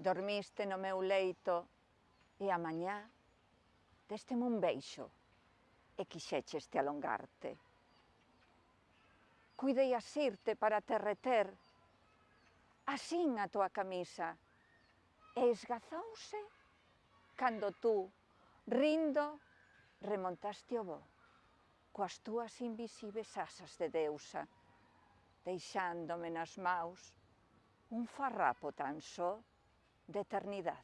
dormiste no meu leito e a mañá deste-me un beixo e quixecheste alongarte. Cuidei asirte para te reter, asín a tua camisa, e esgazouse cando tú, rindo, remontaste o bo coas túas invisíveis asas de deusa, deixándome nas maus un farrapo tan só de eternidad.